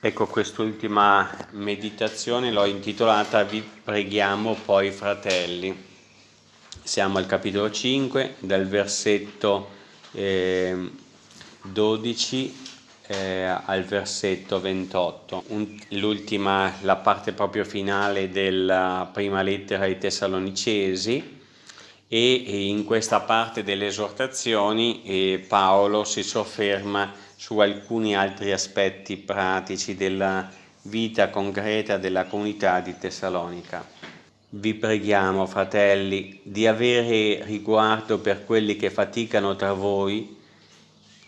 Ecco, quest'ultima meditazione l'ho intitolata Vi preghiamo poi fratelli. Siamo al capitolo 5, dal versetto eh, 12 eh, al versetto 28. l'ultima, la parte proprio finale della prima lettera ai Tessalonicesi e, in questa parte delle esortazioni eh, Paolo si sofferma su alcuni altri aspetti pratici della vita concreta della comunità di Tessalonica. Vi preghiamo, fratelli, di avere riguardo per quelli che faticano tra voi,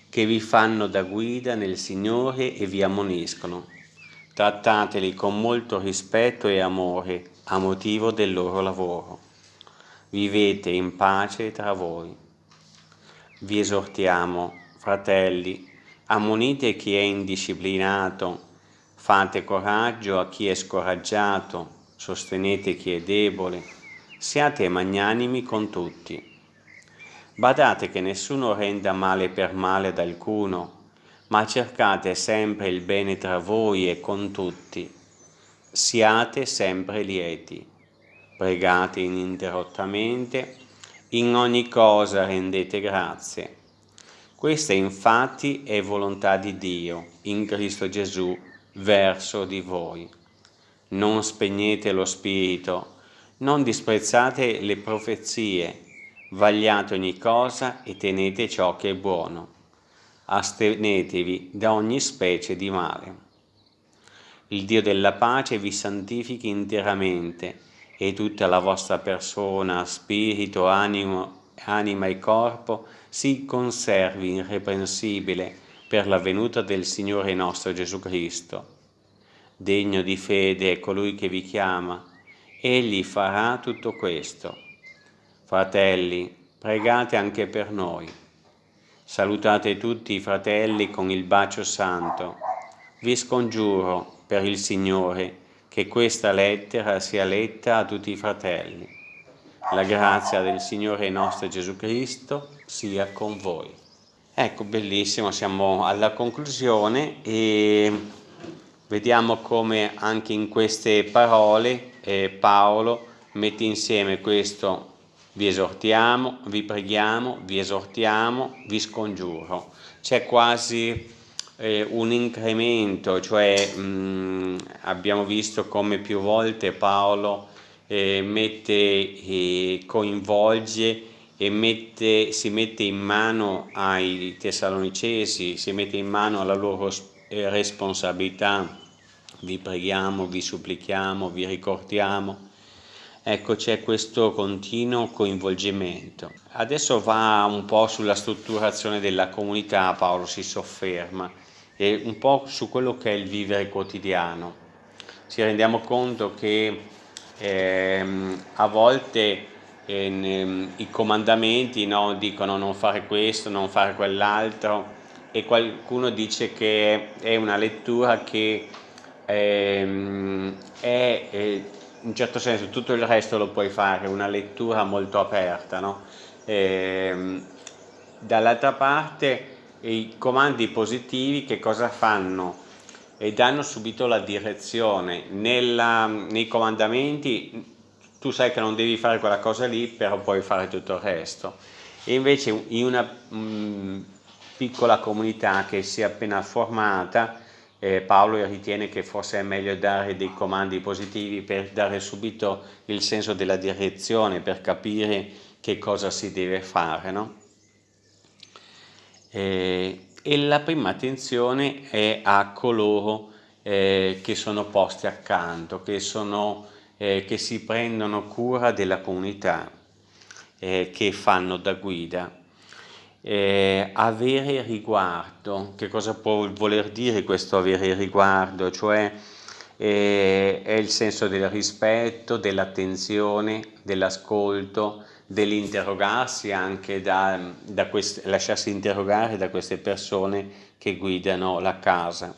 che vi fanno da guida nel Signore e vi ammoniscono. Trattateli con molto rispetto e amore a motivo del loro lavoro. Vivete in pace tra voi. Vi esortiamo, fratelli, ammonite chi è indisciplinato, fate coraggio a chi è scoraggiato, sostenete chi è debole, siate magnanimi con tutti. Badate che nessuno renda male per male ad alcuno, ma cercate sempre il bene tra voi e con tutti. Siate sempre lieti, pregate ininterrottamente, in ogni cosa rendete grazie questa infatti è volontà di Dio in Cristo Gesù verso di voi. Non spegnete lo spirito, non disprezzate le profezie, vagliate ogni cosa e tenete ciò che è buono. Astenetevi da ogni specie di male. Il Dio della pace vi santifichi interamente e tutta la vostra persona, spirito, animo anima e corpo si conservi irreprensibile per la venuta del Signore nostro Gesù Cristo. Degno di fede è colui che vi chiama, egli farà tutto questo. Fratelli, pregate anche per noi. Salutate tutti i fratelli con il bacio santo. Vi scongiuro, per il Signore, che questa lettera sia letta a tutti i fratelli. La grazia del Signore nostro Gesù Cristo sia con voi. Ecco, bellissimo, siamo alla conclusione e vediamo come anche in queste parole eh, Paolo mette insieme questo vi esortiamo, vi preghiamo, vi esortiamo, vi scongiuro. C'è quasi eh, un incremento, cioè mh, mm, abbiamo visto come più volte Paolo eh, mette, eh, coinvolge e mette, si mette in mano ai tessalonicesi, si mette in mano alla loro eh, responsabilità, vi preghiamo, vi supplichiamo, vi ricordiamo. Ecco, c'è questo continuo coinvolgimento. Adesso va un po' sulla strutturazione della comunità, Paolo si sofferma, e un po' su quello che è il vivere quotidiano. Ci rendiamo conto che eh, a volte eh, i comandamenti no, dicono non fare questo, non fare quell'altro e qualcuno dice che è una lettura che ehm, è, è in un certo senso tutto il resto lo puoi fare, una lettura molto aperta. No? Eh, Dall'altra parte i comandi positivi che cosa fanno? E danno subito la direzione. Nella, nei comandamenti tu sai che non devi fare quella cosa lì, però puoi fare tutto il resto. E invece in una mh, mm, piccola comunità che si è appena formata, eh, Paolo ritiene che forse è meglio dare dei comandi positivi per dare subito il senso della direzione, per capire che cosa si deve fare. No? E, e la prima attenzione è a coloro eh, che sono posti accanto, che, sono, eh, che, si prendono cura della comunità, eh, che fanno da guida. Eh, avere riguardo, che cosa può voler dire questo avere riguardo? Cioè eh, è il senso del rispetto, dell'attenzione, dell'ascolto, dell'interrogarsi anche da, da queste, lasciarsi interrogare da queste persone che guidano la casa.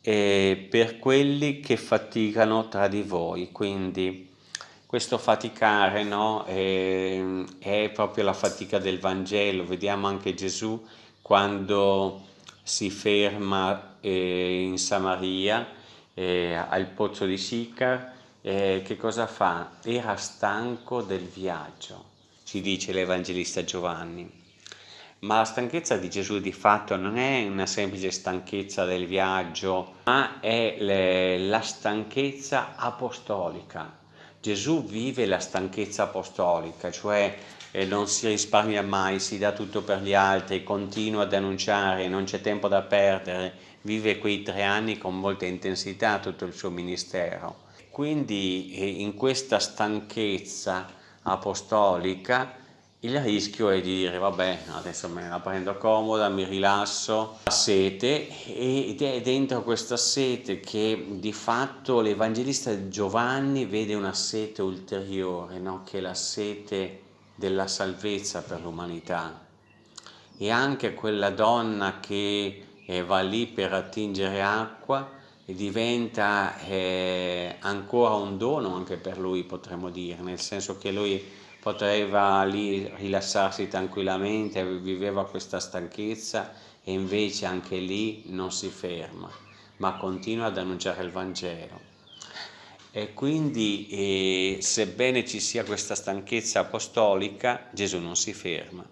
E per quelli che faticano tra di voi, quindi questo faticare no, è, è proprio la fatica del Vangelo, vediamo anche Gesù quando si ferma eh, in Samaria, eh, al pozzo di Sicar, eh, che cosa fa? Era stanco del viaggio, ci dice l'Evangelista Giovanni. Ma la stanchezza di Gesù di fatto non è una semplice stanchezza del viaggio, ma è le, la stanchezza apostolica. Gesù vive la stanchezza apostolica, cioè eh, non si risparmia mai, si dà tutto per gli altri, continua ad annunciare, non c'è tempo da perdere, vive quei tre anni con molta intensità tutto il suo ministero. Quindi eh, in questa stanchezza apostolica il rischio è di dire vabbè adesso me la prendo comoda, mi rilasso, la sete ed è dentro questa sete che di fatto l'Evangelista Giovanni vede una sete ulteriore, no? che è la sete della salvezza per l'umanità e anche quella donna che eh, va lì per attingere acqua diventa eh, ancora un dono anche per lui potremmo dire, nel senso che lui poteva lì rilassarsi tranquillamente, viveva questa stanchezza e invece anche lì non si ferma, ma continua ad annunciare il Vangelo. E quindi, eh, sebbene ci sia questa stanchezza apostolica, Gesù non si ferma.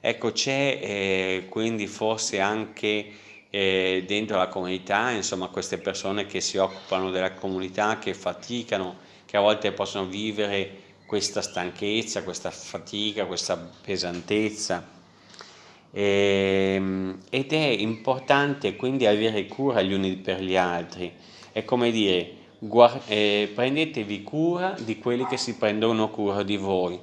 Ecco, c'è eh, quindi forse anche eh, dentro la comunità, insomma, queste persone che si occupano della comunità, che faticano, che a volte possono vivere questa stanchezza, questa fatica, questa pesantezza. E, ehm, ed è importante quindi avere cura gli uni per gli altri. È come dire, eh, prendetevi cura di quelli che si prendono cura di voi.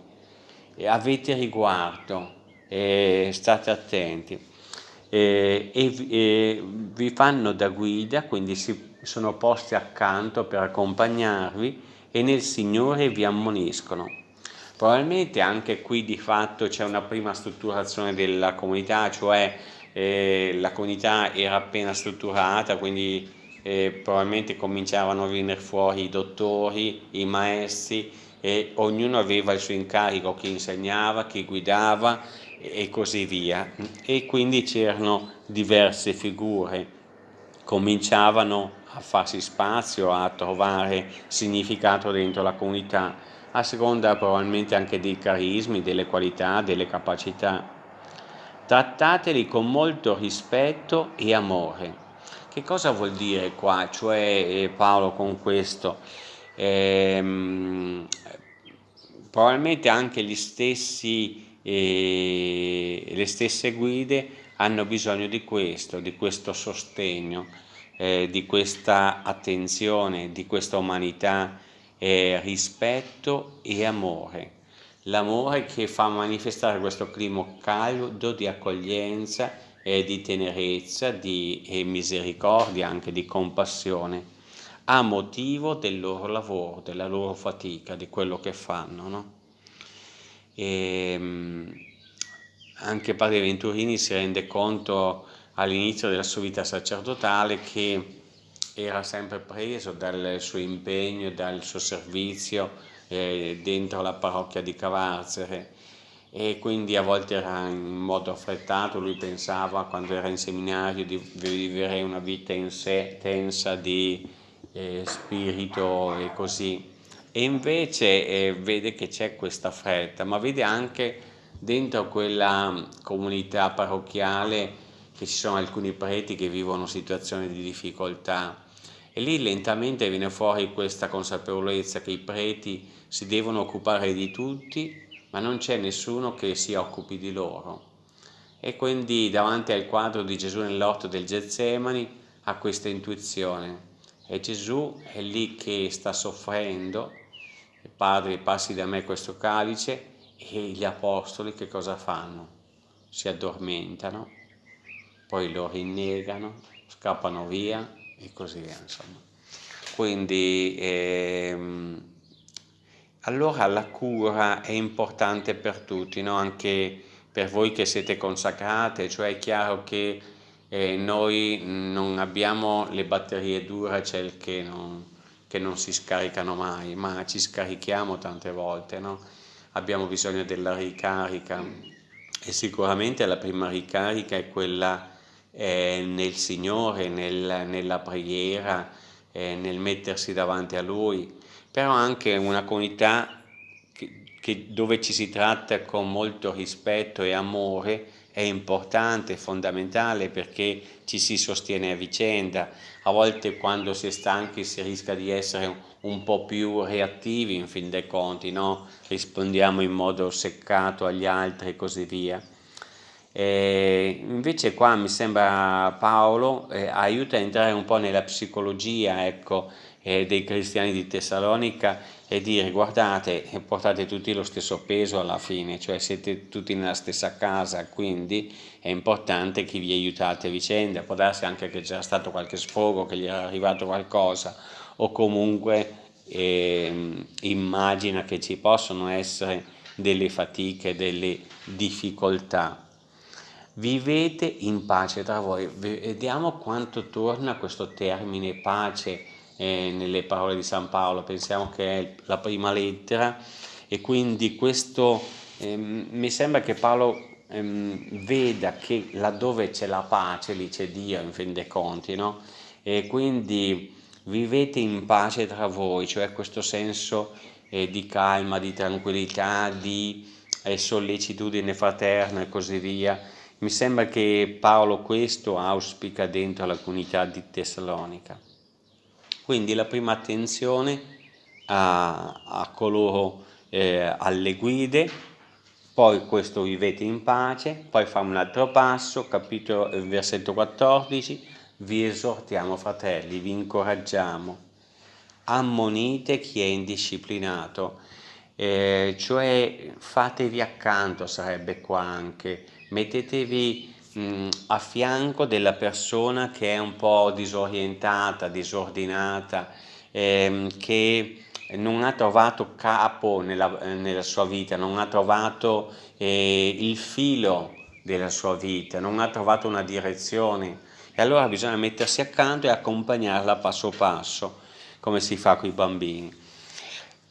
E avete riguardo, eh, state attenti. Eh, e, vi fanno da guida, quindi si sono posti accanto per accompagnarvi e nel Signore vi ammoniscono. Probabilmente anche qui di fatto c'è una prima strutturazione della comunità, cioè eh, la comunità era appena strutturata, quindi eh, probabilmente cominciavano a venire fuori i dottori, i maestri e ognuno aveva il suo incarico, chi insegnava, chi guidava e così via. E quindi c'erano diverse figure, cominciavano a farsi spazio, a trovare significato dentro la comunità, a seconda probabilmente anche dei carismi, delle qualità, delle capacità. Trattateli con molto rispetto e amore. Che cosa vuol dire qua? Cioè eh, Paolo con questo? Ehm, probabilmente anche gli stessi, eh, le stesse guide hanno bisogno di questo, di questo sostegno eh, di questa attenzione, di questa umanità, eh, rispetto e amore. L'amore che fa manifestare questo clima caldo di accoglienza e di tenerezza, di e misericordia, anche di compassione, a motivo del loro lavoro, della loro fatica, di quello che fanno. No? E, ehm, anche Padre Venturini si rende conto all'inizio della sua vita sacerdotale che era sempre preso dal suo impegno, dal suo servizio eh, dentro la parrocchia di Cavarzere. E quindi a volte era in modo affrettato, lui pensava quando era in seminario di vivere una vita in sé tensa di eh, spirito e così e invece eh, vede che c'è questa fretta ma vede anche dentro quella comunità parrocchiale che ci sono alcuni preti che vivono situazioni di difficoltà. E lì lentamente viene fuori questa consapevolezza che i preti si devono occupare di tutti ma non c'è nessuno che si occupi di loro. E quindi davanti al quadro di Gesù nell'orto del Getsemani ha questa intuizione. E Gesù è lì che sta soffrendo Padre passi da me questo calice e gli apostoli che cosa fanno? Si addormentano poi lo rinnegano, scappano via e così via, insomma. Quindi ehm, allora la cura è importante per tutti, no? anche per voi che siete consacrate, cioè è chiaro che eh, noi non abbiamo le batterie Duracell che non, che non si scaricano mai, ma ci scarichiamo tante volte, no? abbiamo bisogno della ricarica e sicuramente la prima ricarica è quella eh, nel Signore, nel, nella preghiera, eh, nel mettersi davanti a Lui, però anche una comunità che, che dove ci si tratta con molto rispetto e amore è importante, fondamentale perché ci si sostiene a vicenda. A volte quando si è stanchi si rischia di essere un po' più reattivi in fin dei conti, no? rispondiamo in modo seccato agli altri e così via. E invece qua mi sembra Paolo eh, aiuta a entrare un po' nella psicologia ecco, eh, dei cristiani di Tessalonica e dire guardate portate tutti lo stesso peso alla fine, cioè siete tutti nella stessa casa, quindi è importante che vi aiutate a vicenda, può darsi anche che c'era stato qualche sfogo, che gli era arrivato qualcosa o comunque eh, immagina che ci possono essere delle fatiche, delle difficoltà vivete in pace tra voi. Vediamo quanto torna questo termine pace eh, nelle parole di San Paolo, pensiamo che è la prima lettera e quindi questo ehm, mi sembra che Paolo ehm, veda che laddove c'è la pace lì c'è Dio in fin dei conti, no? E quindi vivete in pace tra voi, cioè questo senso eh, di calma, di tranquillità, di eh, sollecitudine fraterna e così via mi sembra che Paolo questo auspica dentro la comunità di Tessalonica. Quindi la prima attenzione a, a coloro, eh, alle guide, poi questo vivete in pace, poi fa un altro passo, capitolo, eh, versetto 14, vi esortiamo fratelli, vi incoraggiamo, ammonite chi è indisciplinato, eh, cioè fatevi accanto sarebbe qua anche, mettetevi mh, a fianco della persona che è un po' disorientata, disordinata, ehm, che non ha trovato capo nella, nella, sua vita, non ha trovato eh, il filo della sua vita, non ha trovato una direzione e allora bisogna mettersi accanto e accompagnarla passo passo, come si fa con i bambini.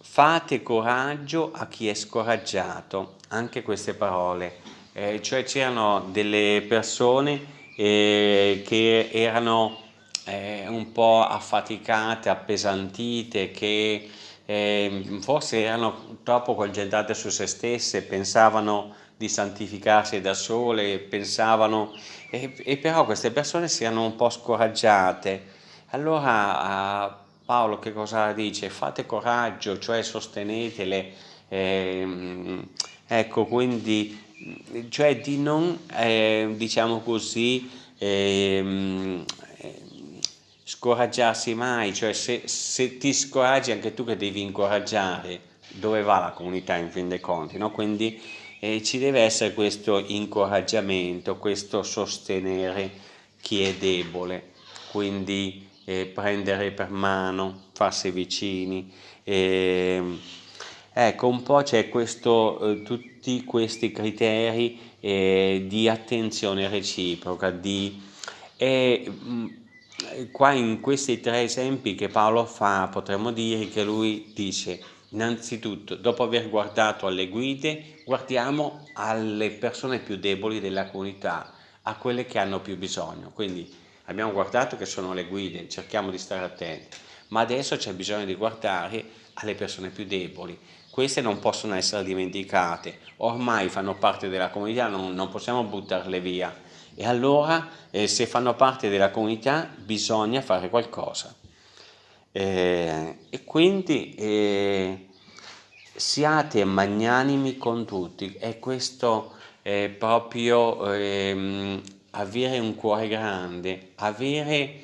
Fate coraggio a chi è scoraggiato, anche queste parole, eh, cioè c'erano delle persone eh, che erano eh, un po' affaticate, appesantite, che ehm, forse erano troppo concentrate su se stesse, pensavano di santificarsi da sole, pensavano, e, e però queste persone si erano un po' scoraggiate. Allora Paolo che cosa dice? Fate coraggio, cioè sostenetele, eh, ecco quindi, cioè di non, eh, diciamo così, eh, scoraggiarsi mai, cioè se, se, ti scoraggi anche tu che devi incoraggiare, dove va la comunità in fin dei conti, no? Quindi eh, ci deve essere questo incoraggiamento, questo sostenere chi è debole, quindi eh, prendere per mano, farsi vicini. Eh, ecco, un po' c'è questo, eh, tutti questi criteri eh, di attenzione reciproca, di, e, mh, qua in questi tre esempi che Paolo fa potremmo dire che lui dice innanzitutto dopo aver guardato alle guide guardiamo alle persone più deboli della comunità a quelle che hanno più bisogno. Quindi abbiamo guardato che sono le guide, cerchiamo di stare attenti, ma adesso c'è bisogno di guardare alle persone più deboli. Queste non possono essere dimenticate, ormai fanno parte della comunità, non, non possiamo buttarle via. E allora, eh, se fanno parte della comunità, bisogna fare qualcosa. Eh, e quindi eh, siate magnanimi con tutti, e questo è proprio ehm, avere un cuore grande, avere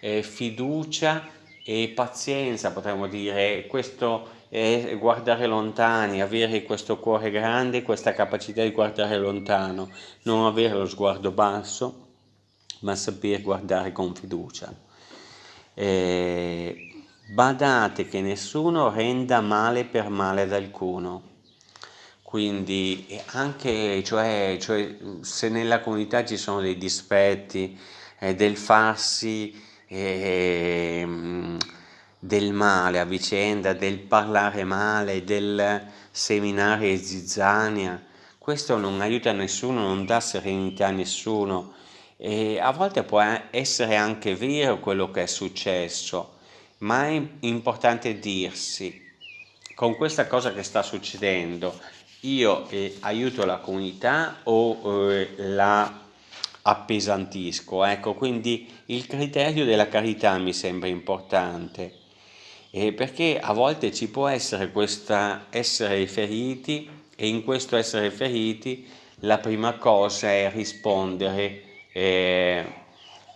eh, fiducia e pazienza, potremmo dire, questo è guardare lontani, avere questo cuore grande, questa capacità di guardare lontano, non avere lo sguardo basso, ma saper guardare con fiducia. Eh, badate che nessuno renda male per male ad alcuno quindi anche cioè, cioè, se nella comunità ci sono dei dispetti eh, del farsi eh, del male a vicenda, del parlare male, del seminare zizzania, questo non aiuta nessuno, non dà serenità a nessuno. E a volte può essere anche vero quello che è successo, ma è importante dirsi, con questa cosa che sta succedendo, io eh, aiuto la comunità o eh, la appesantisco? Ecco, quindi il criterio della carità mi sembra importante, eh, perché a volte ci può essere questa essere feriti e in questo essere feriti la prima cosa è rispondere eh,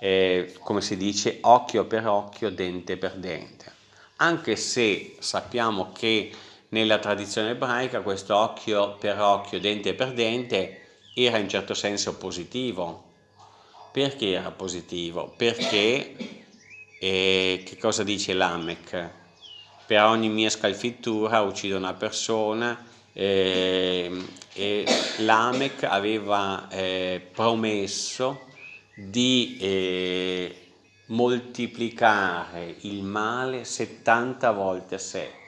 eh, come si dice, occhio per occhio, dente per dente. Anche se sappiamo che nella tradizione ebraica questo occhio per occhio, dente per dente era in certo senso positivo. Perché era positivo? Perché, eh, che cosa dice Lamech? Per ogni mia scalfittura uccido una persona eh, e Lamech aveva eh, promesso di eh, moltiplicare il male 70 volte 7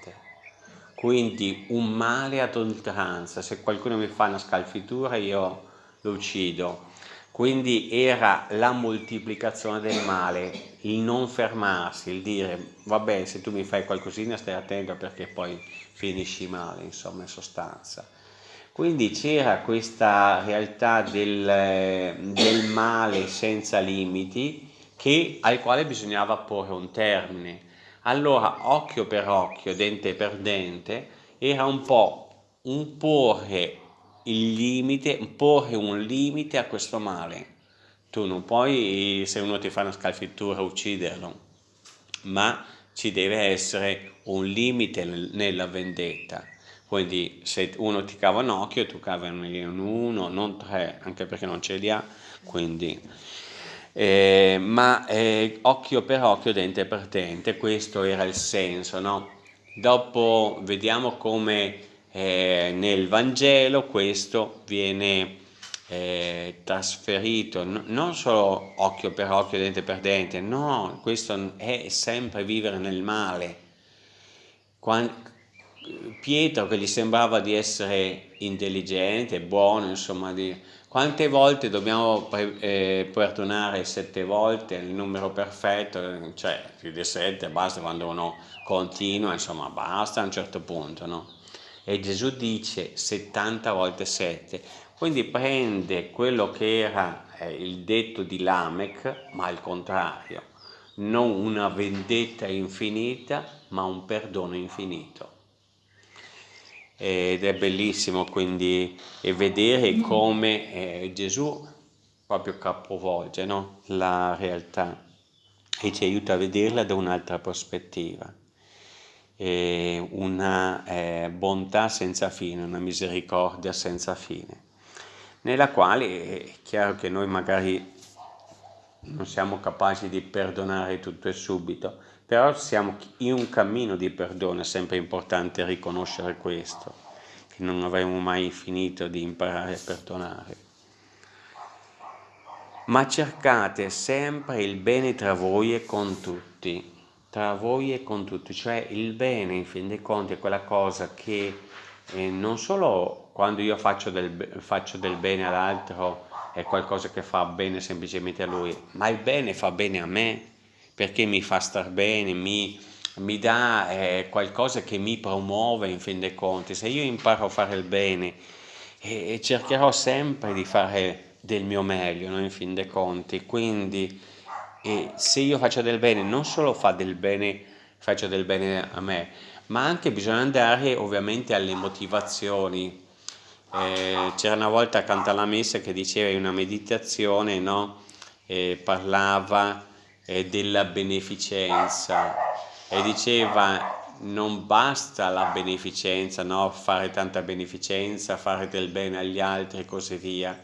quindi un male ad oltranza se qualcuno mi fa una scalfitura io lo uccido quindi era la moltiplicazione del male il non fermarsi il dire vabbè se tu mi fai qualcosina stai attento perché poi finisci male insomma in sostanza quindi c'era questa realtà del, del male senza limiti che, al quale bisognava porre un termine. Allora, occhio per occhio, dente per dente, era un po' un porre il limite, porre un limite a questo male. Tu non puoi, se uno ti fa una scalfittura, ucciderlo, ma ci deve essere un limite nella vendetta quindi se uno ti cava un occhio tu cavi uno, non tre, anche perché non ce li ha, quindi... Eh, ma eh, occhio per occhio, dente per dente, questo era il senso, no? Dopo vediamo come eh, nel Vangelo questo viene eh, trasferito, no, non solo occhio per occhio, dente per dente, no, questo è sempre vivere nel male. Quando, Pietro che gli sembrava di essere intelligente, buono, insomma, di... quante volte dobbiamo eh, perdonare sette volte, il numero perfetto, cioè più di sette, basta quando uno continua, insomma, basta a un certo punto, no? E Gesù dice 70 volte 7, quindi prende quello che era eh, il detto di Lamech, ma al contrario, non una vendetta infinita, ma un perdono infinito ed è bellissimo quindi vedere come eh, Gesù proprio capovolge no? la realtà e ci aiuta a vederla da un'altra prospettiva. Una eh, bontà senza fine, una misericordia senza fine, nella quale è chiaro che noi magari non siamo capaci di perdonare tutto e subito, però siamo in un cammino di perdono, è sempre importante riconoscere questo, che non avremo mai finito di imparare a perdonare. Ma cercate sempre il bene tra voi e con tutti, tra voi e con tutti, cioè il bene in fin dei conti è quella cosa che eh, non solo quando io faccio del, faccio del bene all'altro è qualcosa che fa bene semplicemente a lui, ma il bene fa bene a me, perché mi fa star bene, mi, mi dà eh, qualcosa che mi promuove in fin dei conti. Se io imparo a fare il bene eh, cercherò sempre di fare del mio meglio no? in fin dei conti, quindi eh, se io faccio del bene non solo fa del bene, faccio del bene a me, ma anche bisogna andare ovviamente alle motivazioni. Eh, c'era una volta accanto alla messa che diceva in una meditazione, no? parlava eh, della beneficenza e diceva non basta la beneficenza, no? fare tanta beneficenza, fare del bene agli altri e così via,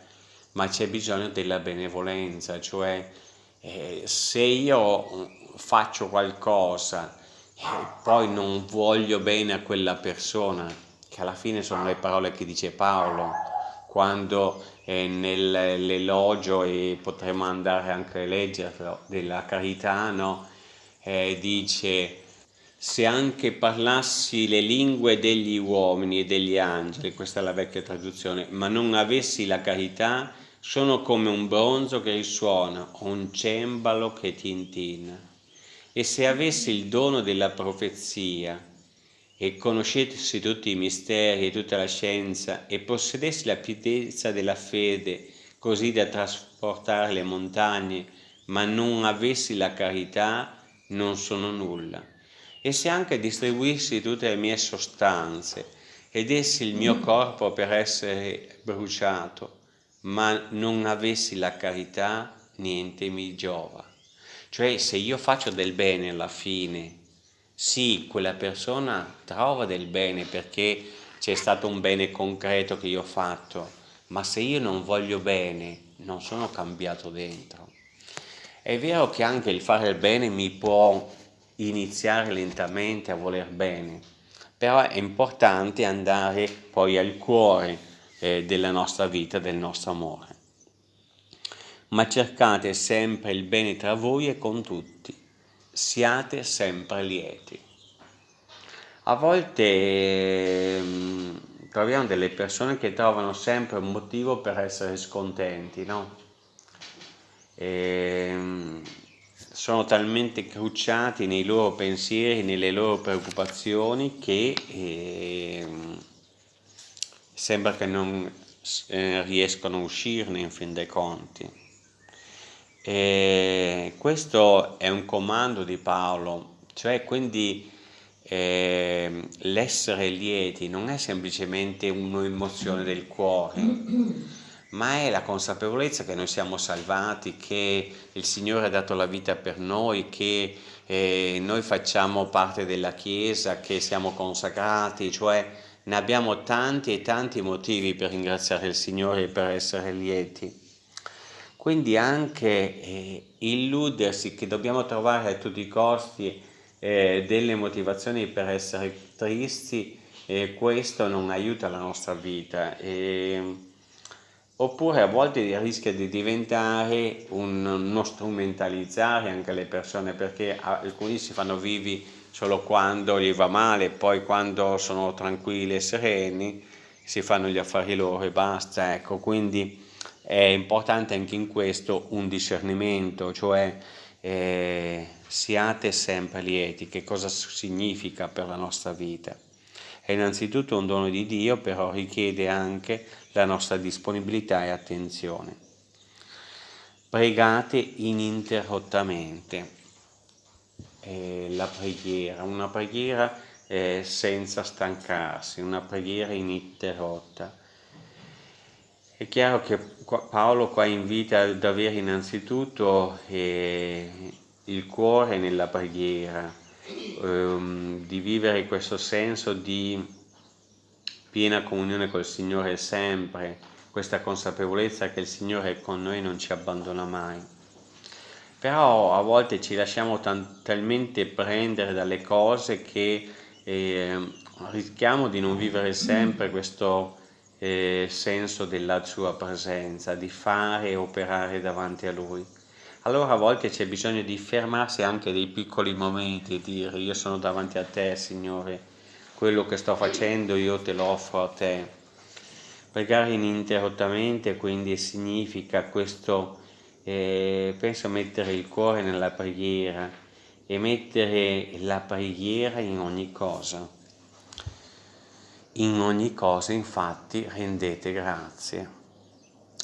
ma c'è bisogno della benevolenza, cioè eh, se io faccio qualcosa e poi non voglio bene a quella persona, che alla fine sono le parole che dice Paolo, quando eh, nell'elogio e potremmo andare anche a leggerlo della carità no? eh, dice se anche parlassi le lingue degli uomini e degli angeli questa è la vecchia traduzione ma non avessi la carità sono come un bronzo che risuona o un cembalo che tintina. E se avessi il dono della profezia e conoscessi tutti i misteri e tutta la scienza e possedessi la pietezza della fede così da trasportare le montagne, ma non avessi la carità, non sono nulla. E se anche distribuissi tutte le mie sostanze ed dessi il mio corpo per essere bruciato, ma non avessi la carità, niente mi giova. Cioè se io faccio del bene alla fine, sì, quella persona trova del bene perché c'è stato un bene concreto che io ho fatto, ma se io non voglio bene, non sono cambiato dentro. È vero che anche il fare il bene mi può iniziare lentamente a voler bene, però è importante andare poi al cuore eh, della nostra vita, del nostro amore. Ma cercate sempre il bene tra voi e con tutti, siate sempre lieti. A volte eh, troviamo delle persone che trovano sempre un motivo per essere scontenti, no? E, ehm, sono talmente crucciati nei loro pensieri, nelle loro preoccupazioni che eh, sembra che non eh, riescono a uscirne in fin dei conti. E questo è un comando di Paolo, cioè quindi eh, l'essere lieti non è semplicemente un'emozione del cuore, ma è la consapevolezza che noi siamo salvati, che il Signore ha dato la vita per noi, che eh, noi facciamo parte della Chiesa, che siamo consacrati, cioè ne abbiamo tanti e tanti motivi per ringraziare il Signore e per essere lieti. Quindi anche eh, illudersi che dobbiamo trovare a tutti i costi eh, delle motivazioni per essere tristi, eh, questo non aiuta la nostra vita. E, oppure a volte rischia di diventare un, uno strumentalizzare anche le persone perché alcuni si fanno vivi solo quando gli va male, poi quando sono tranquilli e sereni si fanno gli affari loro e basta, ecco, quindi è importante anche in questo un discernimento, cioè eh, siate sempre lieti, che cosa significa per la nostra vita. È innanzitutto un dono di Dio, però richiede anche la nostra disponibilità e attenzione. Pregate ininterrottamente. Eh, la preghiera, una preghiera eh, senza stancarsi, una preghiera ininterrotta. È chiaro che Paolo qua invita ad avere innanzitutto eh, il cuore nella preghiera, ehm, di vivere questo senso di piena comunione col Signore sempre, questa consapevolezza che il Signore con noi non ci abbandona mai. Però a volte ci lasciamo talmente prendere dalle cose che eh, rischiamo di non vivere sempre questo eh, senso della sua presenza, di fare e operare davanti a Lui. Allora a volte c'è bisogno di fermarsi anche dei piccoli momenti e dire io sono davanti a te Signore, quello che sto facendo io te lo offro a te. Pregare ininterrottamente quindi significa questo, eh, penso mettere il cuore nella preghiera e mettere la preghiera in ogni cosa. In ogni cosa infatti rendete grazie.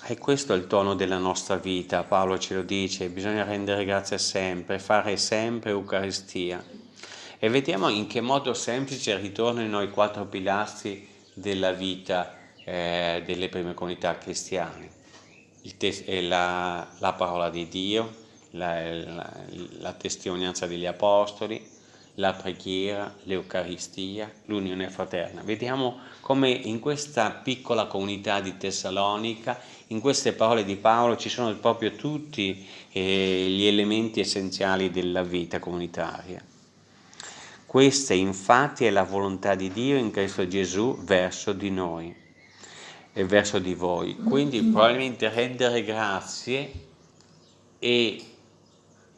E questo è il tono della nostra vita, Paolo ce lo dice, bisogna rendere grazie sempre, fare sempre Eucaristia. E vediamo in che modo semplice ritornano i quattro pilastri della vita eh, delle prime comunità cristiane. La, la, parola di Dio, la, la, la testimonianza degli apostoli, la preghiera, l'Eucaristia, l'unione fraterna. Vediamo come in questa piccola comunità di Tessalonica, in queste parole di Paolo ci sono proprio tutti eh, gli elementi essenziali della vita comunitaria. Questa infatti è la volontà di Dio in Cristo Gesù verso di noi e verso di voi. Quindi probabilmente rendere grazie e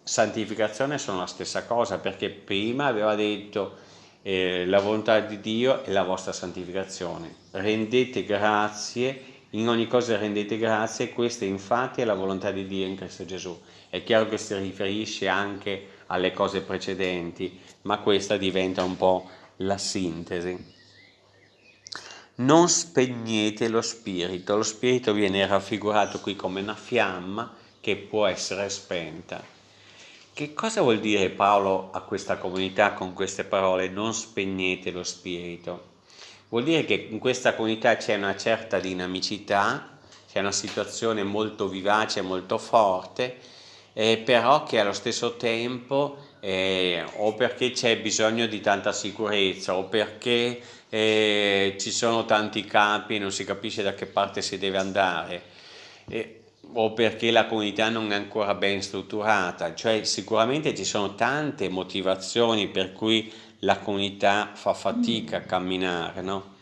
santificazione sono la stessa cosa perché prima aveva detto eh, la volontà di Dio è la vostra santificazione rendete grazie in ogni cosa rendete grazie, questa infatti è la volontà di Dio in Cristo Gesù. È chiaro che si riferisce anche alle cose precedenti, ma questa diventa un po' la sintesi. Non spegnete lo spirito, lo spirito viene raffigurato qui come una fiamma che può essere spenta. Che cosa vuol dire Paolo a questa comunità con queste parole? Non spegnete lo spirito. Vuol dire che in questa comunità c'è una certa dinamicità, c'è una situazione molto vivace, molto forte, eh, però che allo stesso tempo eh, o perché c'è bisogno di tanta sicurezza o perché eh, ci sono tanti capi e non si capisce da che parte si deve andare eh, o perché la comunità non è ancora ben strutturata, cioè sicuramente ci sono tante motivazioni per cui la comunità fa fatica a camminare, no?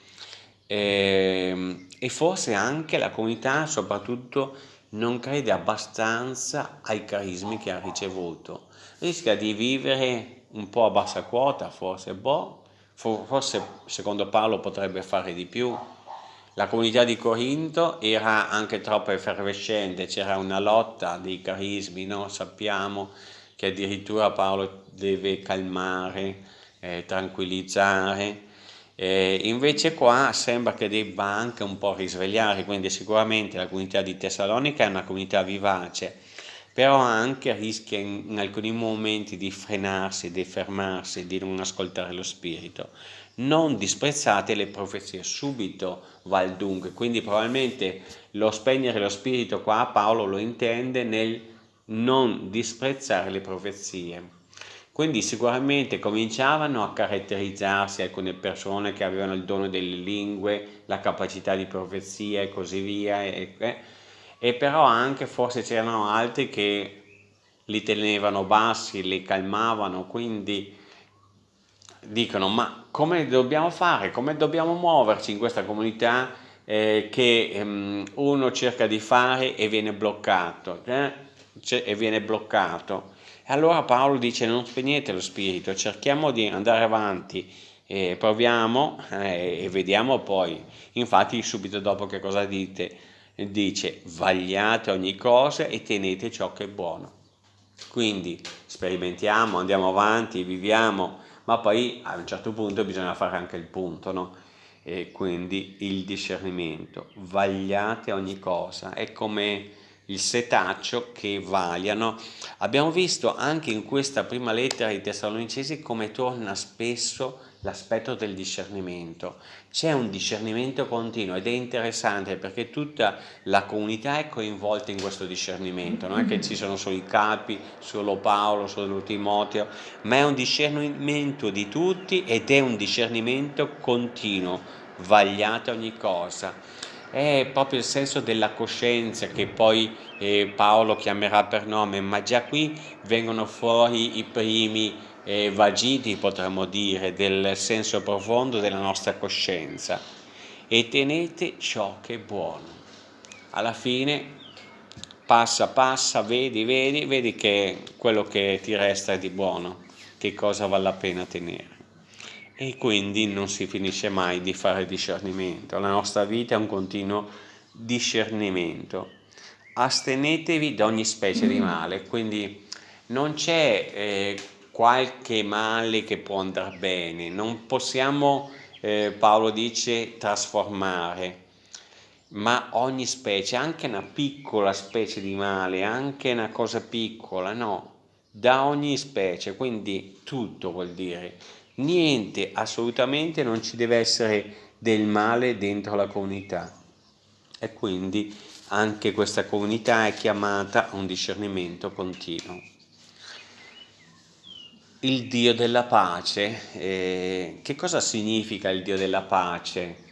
e, ehm, e forse anche la comunità soprattutto non crede abbastanza ai carismi che ha ricevuto, rischia di vivere un po' a bassa quota, forse, boh, forse secondo Paolo potrebbe fare di più. La comunità di Corinto era anche troppo effervescente, c'era una lotta dei carismi, no? sappiamo che addirittura Paolo deve calmare, eh, tranquillizzare, eh, invece qua sembra che debba anche un po' risvegliare, quindi sicuramente la comunità di Tessalonica è una comunità vivace, però anche rischia in, in alcuni momenti di frenarsi, di fermarsi, di non ascoltare lo Spirito. Non disprezzate le profezie, subito va il dunque, quindi probabilmente lo spegnere lo Spirito qua Paolo lo intende nel non disprezzare le profezie. Quindi sicuramente cominciavano a caratterizzarsi alcune persone che avevano il dono delle lingue, la capacità di profezia e così via, e, e però anche forse c'erano altri che li tenevano bassi, li calmavano, quindi dicono ma come dobbiamo fare, come dobbiamo muoverci in questa comunità eh, che ehm, uno cerca di fare e viene bloccato, eh? e viene bloccato e allora Paolo dice non spegnete lo spirito, cerchiamo di andare avanti, e proviamo eh, e vediamo poi. Infatti subito dopo che cosa dite? Dice vagliate ogni cosa e tenete ciò che è buono. Quindi sperimentiamo, andiamo avanti, viviamo, ma poi a un certo punto bisogna fare anche il punto, no? E quindi il discernimento. Vagliate ogni cosa. È come il setaccio che vagliano. Abbiamo visto anche in questa prima lettera ai Tessalonicesi come torna spesso l'aspetto del discernimento. C'è un discernimento continuo ed è interessante perché tutta la comunità è coinvolta in questo discernimento, non è che ci sono solo i capi, solo Paolo, solo Timoteo, ma è un discernimento di tutti ed è un discernimento continuo, vagliate ogni cosa è proprio il senso della coscienza che poi eh, Paolo chiamerà per nome, ma già qui vengono fuori i primi eh, vagiti, potremmo dire, del senso profondo della nostra coscienza. E tenete ciò che è buono. Alla fine passa, passa, vedi, vedi, vedi che quello che ti resta è di buono, che cosa vale la pena tenere e quindi non si finisce mai di fare discernimento. La nostra vita è un continuo discernimento. Astenetevi da ogni specie di male, quindi non c'è eh, qualche male che può andare bene, non possiamo, eh, Paolo dice, trasformare, ma ogni specie, anche una piccola specie di male, anche una cosa piccola, no, da ogni specie, quindi tutto vuol dire niente, assolutamente non ci deve essere del male dentro la comunità e quindi anche questa comunità è chiamata a un discernimento continuo. Il Dio della pace, eh, che cosa significa il Dio della pace?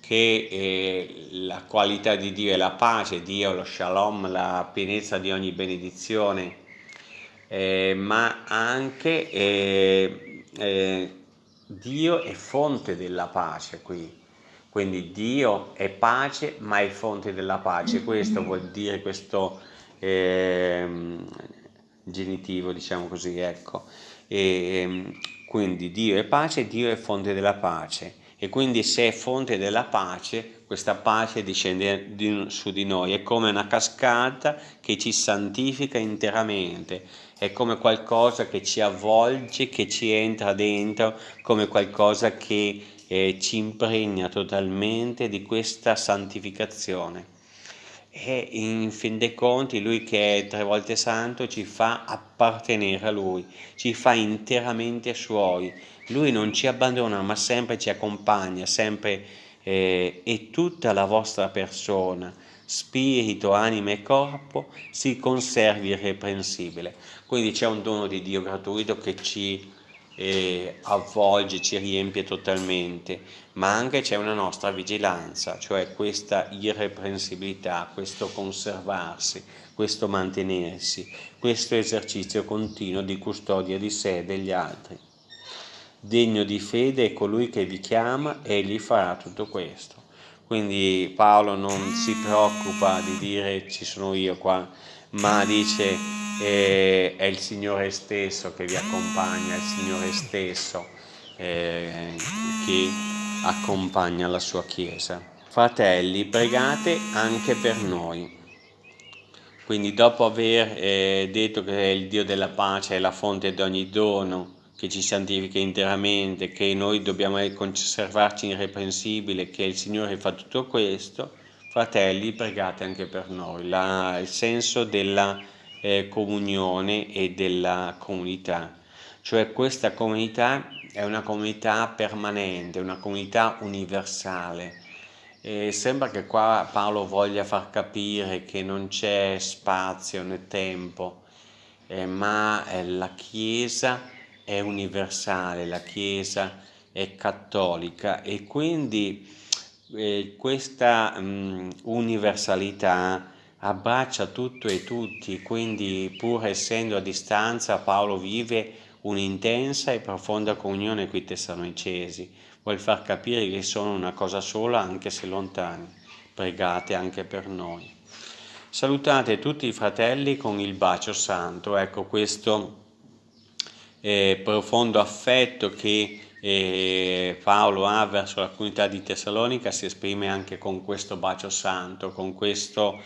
Che eh, la qualità di Dio è la pace, Dio lo shalom, la pienezza di ogni benedizione, eh, ma anche eh, Dio è fonte della pace qui, quindi Dio è pace ma è fonte della pace, questo vuol dire questo eh, genitivo, diciamo così, ecco. E, ehm, quindi Dio è pace, Dio è fonte della pace. e quindi se è fonte della pace, questa pace discende su di noi, è come una cascata che ci santifica interamente, è come qualcosa che ci avvolge, che ci entra dentro, come qualcosa che eh, ci impregna totalmente di questa santificazione. E in fin dei conti lui che è tre volte santo ci fa appartenere a lui, ci fa interamente suoi, lui non ci abbandona ma sempre ci accompagna, sempre eh, e tutta la vostra persona, spirito, anima e corpo si conservi irreprensibile. Quindi c'è un dono di Dio gratuito che ci eh, avvolge, ci riempie totalmente, ma anche c'è una nostra vigilanza, cioè questa irreprensibilità, questo conservarsi, questo mantenersi, questo esercizio continuo di custodia di sé e degli altri. Degno di fede è colui che vi chiama e gli farà tutto questo. Quindi Paolo non si preoccupa di dire ci sono io qua, ma dice eh, è il Signore stesso che vi accompagna, è il Signore stesso eh, che accompagna la sua Chiesa. Fratelli, pregate anche per noi. Quindi dopo aver eh, detto che il Dio della pace è la fonte di ogni dono, che ci santifica interamente, che noi dobbiamo conservarci irreprensibili, che il Signore fa tutto questo, fratelli pregate anche per noi, La, il senso della eh, comunione e della comunità, cioè questa comunità è una comunità permanente, una comunità universale. E sembra che qua Paolo voglia far capire che non c'è spazio né tempo, eh, ma eh, la Chiesa è universale, la Chiesa è cattolica e quindi eh, questa mh, universalità abbraccia tutto e tutti, quindi pur essendo a distanza Paolo vive un'intensa e profonda comunione con i tessalonicesi, vuol far capire che sono una cosa sola anche se lontani, pregate anche per noi. Salutate tutti i fratelli con il bacio santo, ecco questo eh, profondo affetto che eh, Paolo ha verso la comunità di Tessalonica si esprime anche con questo bacio santo, con questo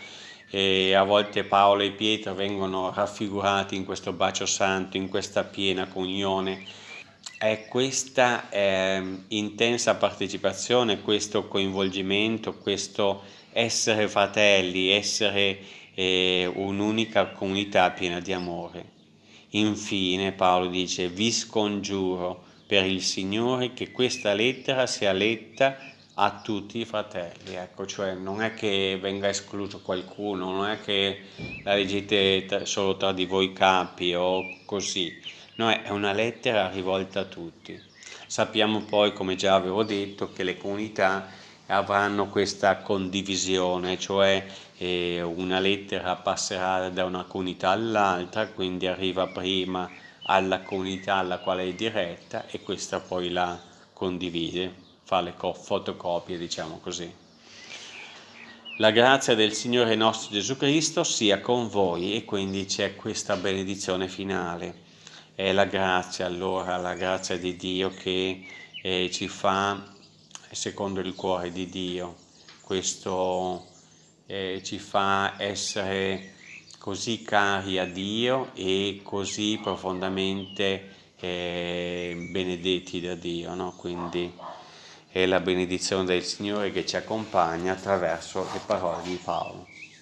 eh, a volte Paolo e Pietro vengono raffigurati in questo bacio santo, in questa piena comunione. È questa eh, intensa partecipazione, questo coinvolgimento, questo essere fratelli, essere eh, un'unica comunità piena di amore. Infine Paolo dice, vi scongiuro per il Signore che questa lettera sia letta a tutti i fratelli, ecco, cioè non è che venga escluso qualcuno, non è che la leggete solo tra di voi capi o così, no, è una lettera rivolta a tutti. Sappiamo poi, come già avevo detto, che le comunità avranno questa condivisione, cioè eh, una lettera passerà da una comunità all'altra, quindi arriva prima alla comunità alla quale è diretta e questa poi la condivide, fa le fotocopie, diciamo così. La grazia del Signore nostro Gesù Cristo sia con voi e quindi c'è questa benedizione finale. È la grazia allora, la grazia di Dio che eh, ci fa secondo il cuore di Dio. Questo eh, ci fa essere così cari a Dio e così profondamente eh, benedetti da Dio. No? Quindi è la benedizione del Signore che ci accompagna attraverso le parole di Paolo.